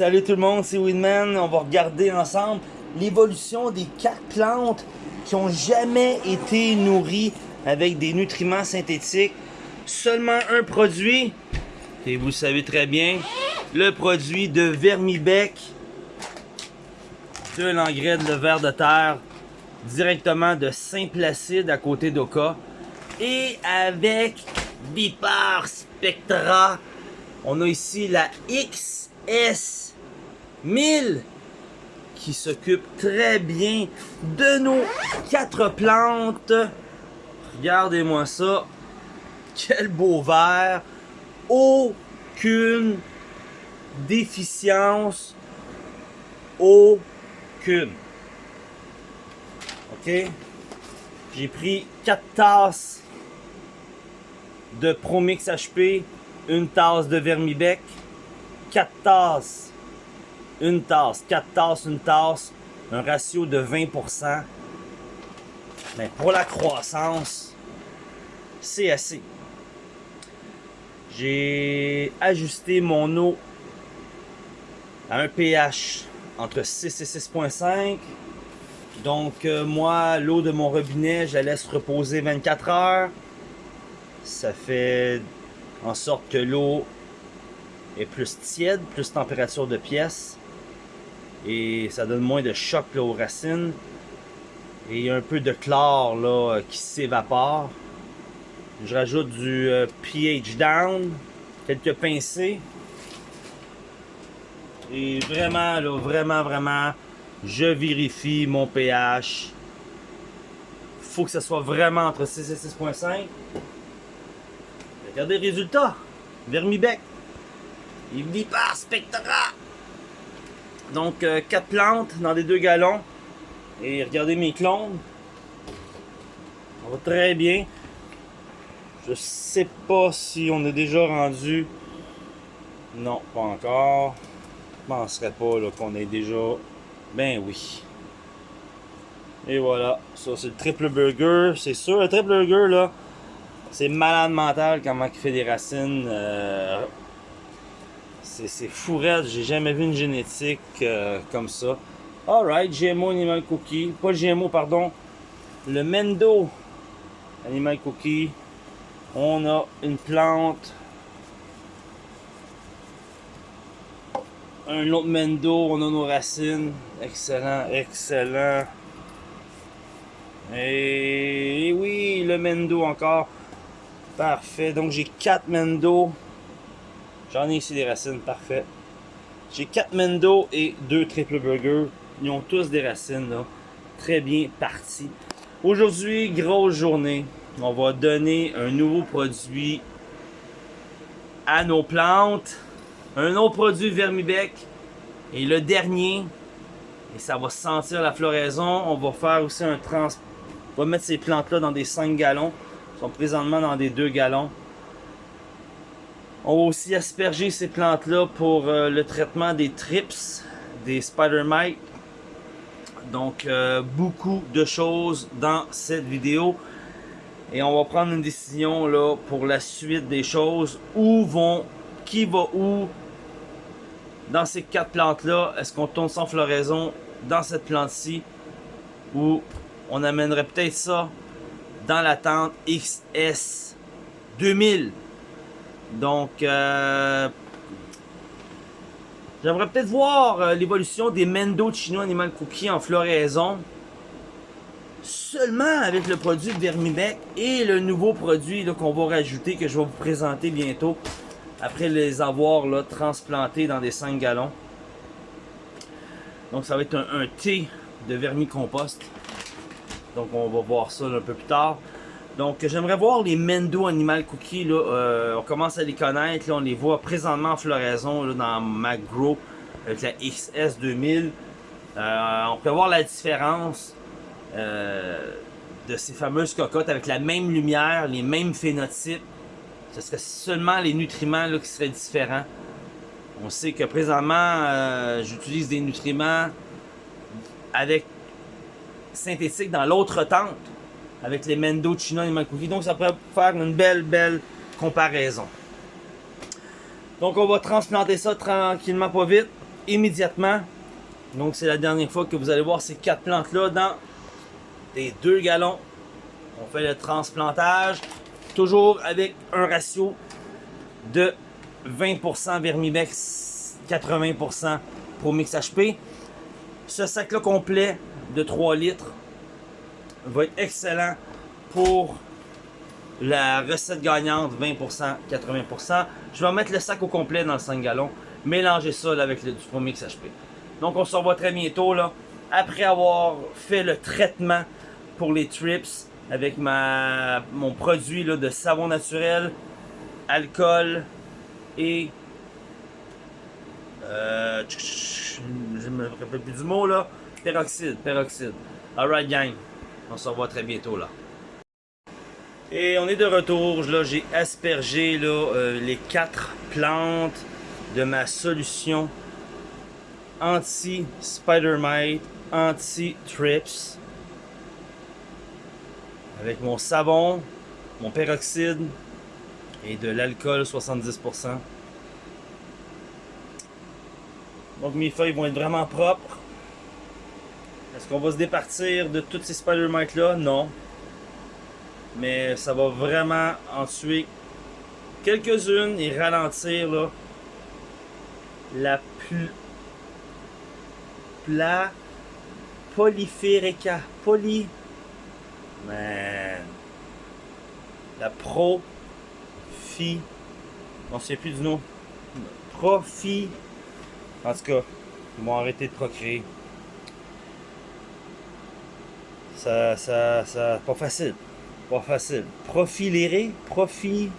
salut tout le monde, c'est Winman. On va regarder ensemble l'évolution des quatre plantes qui ont jamais été nourries avec des nutriments synthétiques. Seulement un produit, et vous savez très bien, le produit de Vermibec, de l'engrais de verre de terre, directement de Saint-Placide à côté d'Oka. Et avec Vipar Spectra, on a ici la XS1000 qui s'occupe très bien de nos quatre plantes. Regardez-moi ça. Quel beau vert. Aucune déficience. Aucune. OK? J'ai pris 4 tasses de Promix HP, une tasse de Vermibec, 4 tasses, une tasse, 4 tasses, une tasse, un ratio de 20%. Mais pour la croissance, c'est assez. J'ai ajusté mon eau à un pH entre 6 et 6.5. Donc euh, moi, l'eau de mon robinet, je la laisse reposer 24 heures. Ça fait en sorte que l'eau est plus tiède, plus température de pièce. Et ça donne moins de choc aux racines. Et un peu de chlore là, qui s'évapore. Je rajoute du euh, pH down, quelques pincées. Et vraiment, là, vraiment, vraiment, je vérifie mon pH. Faut que ce soit vraiment entre 6 et 6.5. Regardez les résultats. Vermibec. Il vit par Spectra. Donc, 4 euh, plantes dans des deux gallons. Et regardez mes clones. On va très bien. Je sais pas si on est déjà rendu. Non, pas encore. Je penserais pas qu'on est déjà. Ben oui. Et voilà. Ça, c'est le triple burger. C'est sûr, le triple burger, là, c'est malade mental comment il fait des racines. Euh, c'est fou J'ai jamais vu une génétique euh, comme ça. Alright, GMO Animal Cookie. Pas GMO, pardon. Le Mendo Animal Cookie. On a une plante. Un autre Mendo. On a nos racines. Excellent, excellent. Et oui, le Mendo encore. Parfait. Donc j'ai 4 Mendo. J'en ai ici des racines, parfait. J'ai 4 Mendo et 2 Triple Burger. Ils ont tous des racines. Très bien partis. Aujourd'hui, grosse journée. On va donner un nouveau produit à nos plantes. Un autre produit Vermibec. Et le dernier, et ça va sentir la floraison. On va faire aussi un trans... On va mettre ces plantes-là dans des 5 gallons sont présentement dans des 2 gallons. On va aussi asperger ces plantes-là pour euh, le traitement des trips, des spider mites. Donc, euh, beaucoup de choses dans cette vidéo. Et on va prendre une décision là pour la suite des choses. Où vont, qui va où dans ces quatre plantes-là? Est-ce qu'on tourne sans floraison dans cette plante-ci? Ou on amènerait peut-être ça dans la tente XS 2000. Donc, euh, j'aimerais peut-être voir euh, l'évolution des Mendo Chino Animal Cookie en floraison. Seulement avec le produit Vermibec et le nouveau produit qu'on va rajouter, que je vais vous présenter bientôt. Après les avoir transplantés dans des 5 gallons. Donc ça va être un, un thé de vermicompost. Donc on va voir ça un peu plus tard. Donc j'aimerais voir les Mendo Animal Cookies. Là, euh, on commence à les connaître. On les voit présentement en floraison là, dans MacGrow avec la XS2000. Euh, on peut voir la différence euh, de ces fameuses cocottes avec la même lumière, les mêmes phénotypes. Ce serait seulement les nutriments qui seraient différents. On sait que présentement, j'utilise des nutriments avec synthétique dans l'autre tente avec les Mendo Chino et Cookie. Donc ça pourrait faire une belle, belle comparaison. Donc on va transplanter ça tranquillement, pas vite. immédiatement. Donc c'est la dernière fois que vous allez voir ces quatre plantes-là dans des 2 gallons. On fait le transplantage, toujours avec un ratio de 20% Vermibex, 80% Promix HP. Ce sac-là complet de 3 litres va être excellent pour la recette gagnante 20%, 80%. Je vais mettre le sac au complet dans le 5 gallons. Mélanger ça avec le, du Promix HP. Donc on se revoit très bientôt là. Après avoir fait le traitement pour les trips avec ma, mon produit là, de savon naturel, alcool et... Euh, je me rappelle plus du mot là. Peroxyde, peroxyde. Alright gang, on se revoit très bientôt là. Et on est de retour, là j'ai aspergé euh, les quatre plantes de ma solution anti-spider mite, anti-trips avec mon savon, mon peroxyde et de l'alcool 70%. Donc mes feuilles vont être vraiment propres. Est-ce qu'on va se départir de toutes ces spider mites là? Non. Mais ça va vraiment en tuer quelques-unes et ralentir là, la plus pla polyphérica poly Man. La pro fi. On sait plus du nom. Profi. En tout cas, ils m'ont arrêté de procréer. Ça, ça, ça, pas facile. Pas facile. Profiléré, profit.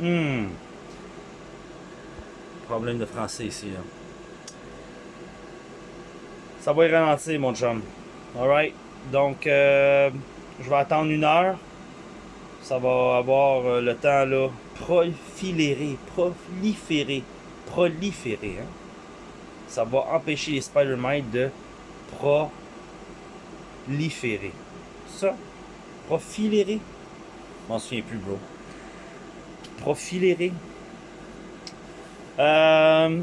Hmm. Problème de français ici, là. Ça va y ralentir, mon chum. Alright. Donc, euh, je vais attendre une heure. Ça va avoir euh, le temps là. Proliférer, proliférer, proliférer. Hein? Ça va empêcher les spider mites de proliférer. Ça, profilérer. Je m'en souviens plus, bro. Profilérer. Euh,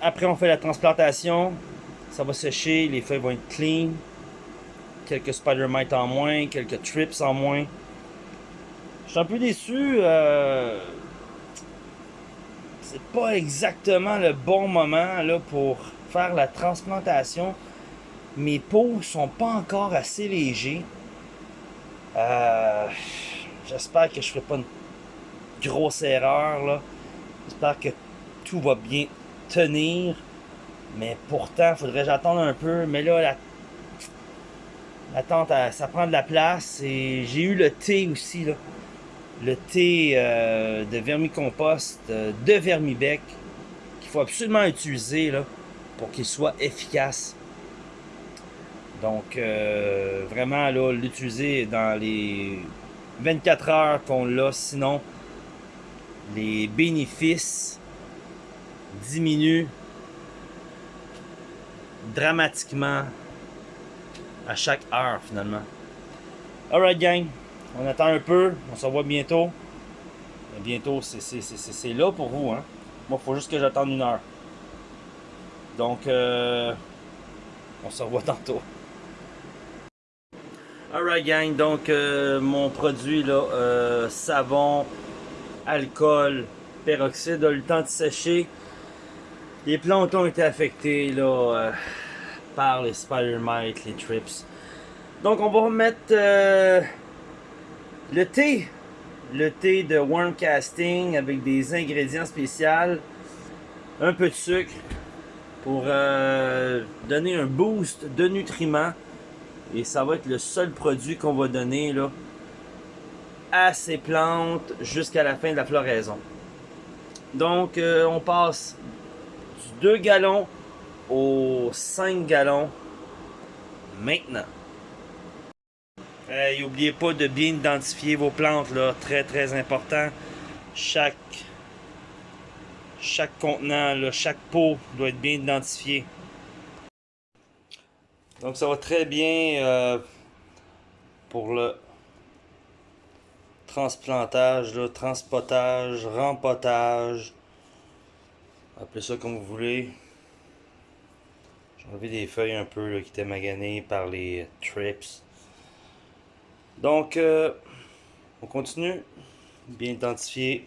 après, on fait la transplantation. Ça va sécher, les feuilles vont être clean quelques spider mites en moins, quelques trips en moins. Je suis un peu déçu. Euh, c'est pas exactement le bon moment pour faire la transplantation. Mes pots sont pas encore assez légers. Euh, j'espère que je ferai pas une grosse erreur. J'espère que tout va bien tenir. Mais pourtant, il faudrait j'attendre un peu. Mais là, la Attends, ça prend de la place. Et j'ai eu le thé aussi. Le thé euh, de vermicompost euh, de Vermibec qu'il faut absolument utiliser là, pour qu'il soit efficace. Donc, euh, vraiment, là, l'utiliser dans les 24 heures qu'on l'a. Sinon, les bénéfices diminuent dramatiquement à chaque heure finalement. Alright gang, on attend un peu, on se revoit bientôt. bientôt, c'est là pour vous. Hein? Moi, il faut juste que j'attende une heure. Donc, euh, on se revoit tantôt. Alright gang, donc euh, mon produit là, euh, savon, alcool, peroxyde a eu le temps de sécher. Les plantes ont été affectées là par les spider mites, les trips. Donc on va remettre euh, le thé, le thé de worm casting avec des ingrédients spéciaux, un peu de sucre pour euh, donner un boost de nutriments et ça va être le seul produit qu'on va donner à ces plantes jusqu'à la fin de la floraison. Donc euh, on passe du 2 gallons aux 5 gallons maintenant. N'oubliez pas de bien identifier vos plantes, là, très très important. Chaque, contenant, chaque pot doit être bien identifié. Donc ça va très bien euh, pour le transplantage, le transportage, rempotage, appelez ça comme vous voulez. enlever des feuilles un peu qui étaient maganées par les trips. Donc, euh, on continue. Bien identifié.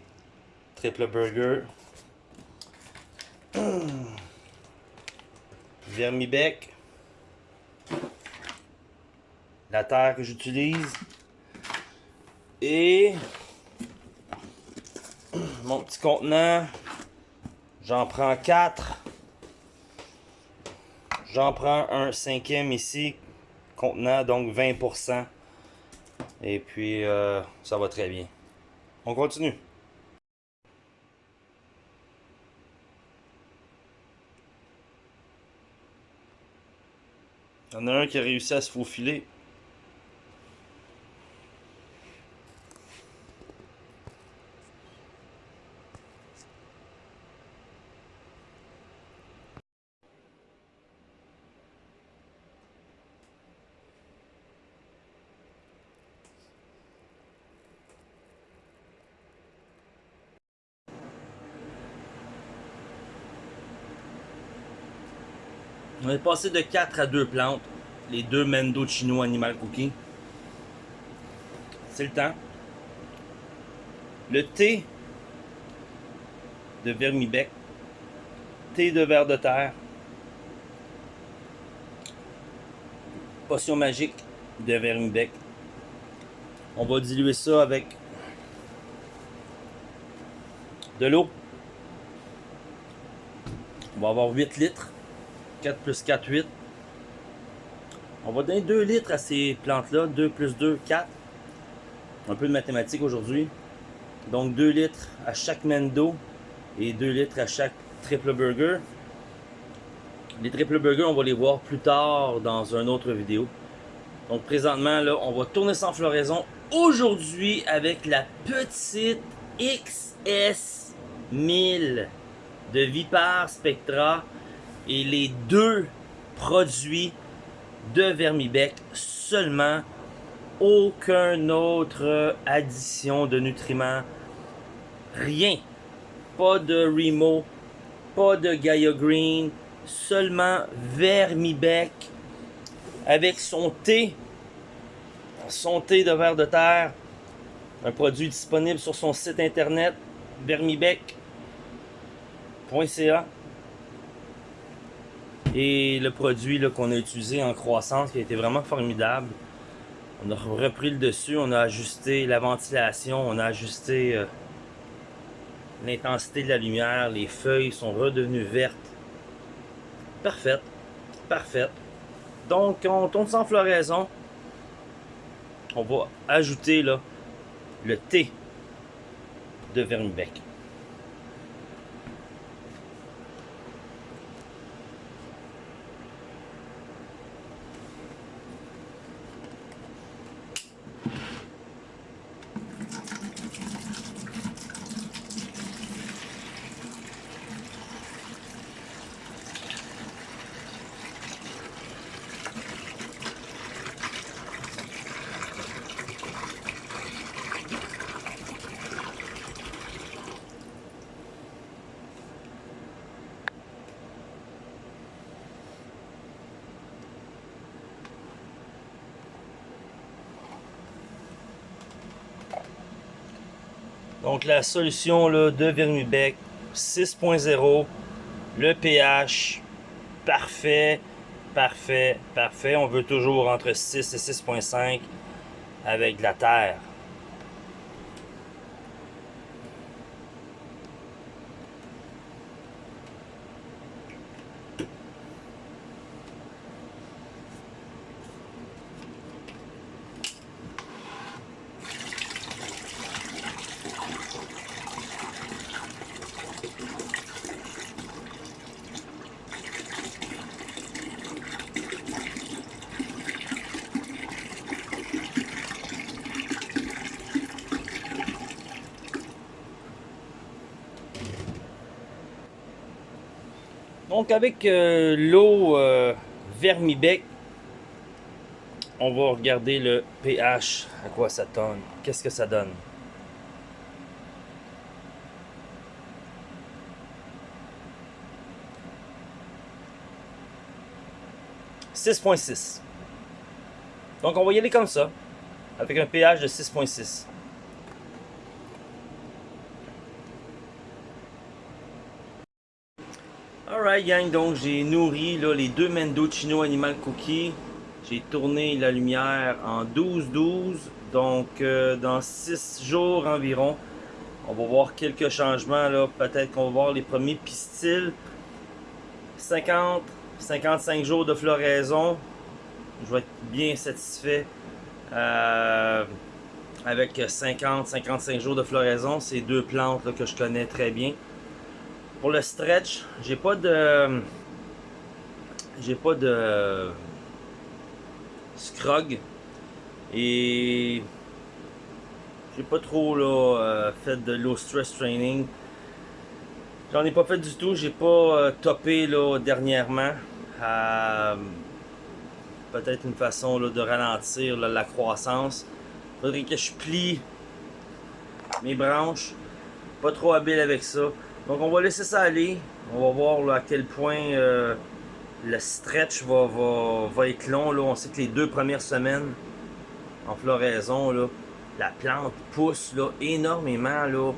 Triple burger. Vermibec. La terre que j'utilise. Et mon petit contenant. J'en prends 4. J'en prends un cinquième ici. Contenant donc 20%. Et puis, euh, ça va très bien. On continue. Il y en a un qui a réussi à se faufiler. Est passé de 4 à 2 plantes. Les deux Mendo Chino Animal Cookie. C'est le temps. Le thé de vermibec. Thé de verre de terre. Potion magique de vermibec. On va diluer ça avec de l'eau. On va avoir 8 litres. 4 plus 4, 8. On va donner 2 litres à ces plantes-là. 2 plus 2, 4. Un peu de mathématiques aujourd'hui. Donc 2 litres à chaque mendo et 2 litres à chaque triple burger. Les triple burgers, on va les voir plus tard dans une autre vidéo. Donc présentement, là, on va tourner sans floraison aujourd'hui avec la petite XS1000 de Vipar Spectra et les deux produits de Vermibec seulement aucune autre addition de nutriments. Rien. Pas de Remo pas de Gaia Green seulement Vermibec avec son thé. Son thé de verre de terre. Un produit disponible sur son site internet vermibec.ca et le produit qu'on a utilisé en croissance qui a été vraiment formidable. On a repris le dessus, on a ajusté la ventilation, on a ajusté euh, l'intensité de la lumière, les feuilles sont redevenues vertes. Parfait, parfait. Donc on tourne sans floraison. On va ajouter le thé de vermibec. Donc la solution là, de Vermibec 6.0, le pH parfait, parfait, parfait. On veut toujours entre 6 et 6.5 avec de la terre. Donc avec euh, l'eau euh, vermibec, on va regarder le pH, à quoi ça donne, qu'est-ce que ça donne? 6.6. Donc on va y aller comme ça, avec un pH de 6.6. Gang, donc j'ai nourri là, les deux Mendocino Animal Cookie. J'ai tourné la lumière en 12-12, donc euh, dans 6 jours environ. On va voir quelques changements là, peut-être qu'on va voir les premiers pistils. 50, 55 jours de floraison. Je vais être bien satisfait euh, avec 50-55 jours de floraison. C'est deux plantes que je connais très bien. Pour le stretch, j'ai pas de. J'ai pas de. Scrog. Et. J'ai pas trop euh, fait de low stress training. J'en ai pas fait du tout. J'ai pas euh, topé là, dernièrement. Euh, peut-être une façon de ralentir la croissance. Faudrait que je plie mes branches. Pas trop habile avec ça. Donc on va laisser ça aller. On va voir à quel point euh, le stretch va, va, être long. On sait que les deux premières semaines en floraison, la plante pousse là, énormément.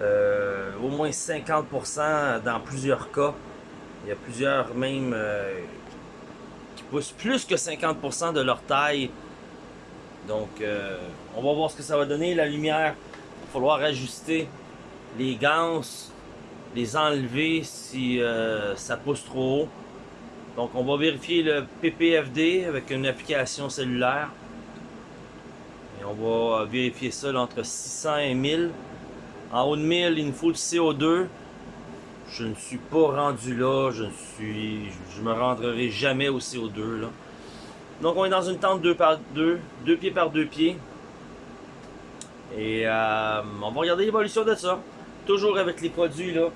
Euh, au moins 50% dans plusieurs cas. Il y a plusieurs même euh, qui poussent plus que 50% de leur taille. Donc on va voir ce que ça va donner. La lumière, il va falloir ajuster les ganses les enlever si euh, ça pousse trop haut. Donc on va vérifier le PPFD avec une application cellulaire. Et on va vérifier ça entre 600 et 1000. En haut de 1000, il nous faut le CO2. Je ne suis pas rendu là. Je ne suis, je me rendrai jamais au CO2 là. Donc on est dans une tente 2 par 2, 2 pieds par 2 pieds. Et euh, on va regarder l'évolution de ça toujours avec les produits là,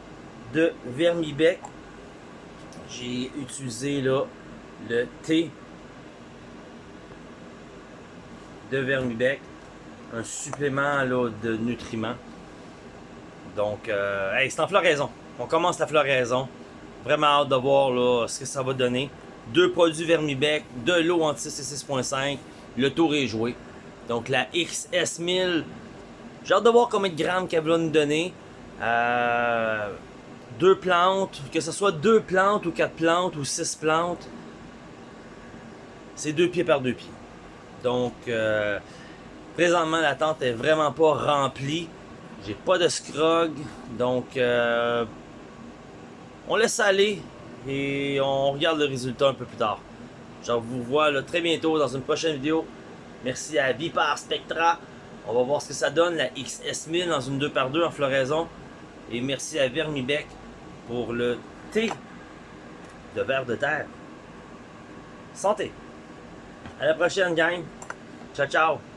de Vermibec. J'ai utilisé là, le thé de Vermibec, un supplément là, de nutriments. Donc, euh, c'est en floraison. On commence la floraison. Vraiment hâte de voir là, ce que ça va donner. Deux produits Vermibec, de l'eau entre 6 et 6.5. Le tour est joué. Donc la XS1000, j'ai hâte de voir combien de grammes qu'elle va nous donner. Euh, deux plantes, que ce soit deux plantes ou quatre plantes ou six plantes, c'est deux pieds par deux pieds. Donc, euh, présentement, la tente est vraiment pas remplie. J'ai pas de scrog, donc euh, on laisse aller et on regarde le résultat un peu plus tard. Je vous vois très bientôt dans une prochaine vidéo. Merci à Vipar Spectra. On va voir ce que ça donne, la XS1000 dans une 2x2 en floraison. Et merci à Vermibec pour le thé de verre de terre. Santé! À la prochaine, gang! Ciao, ciao!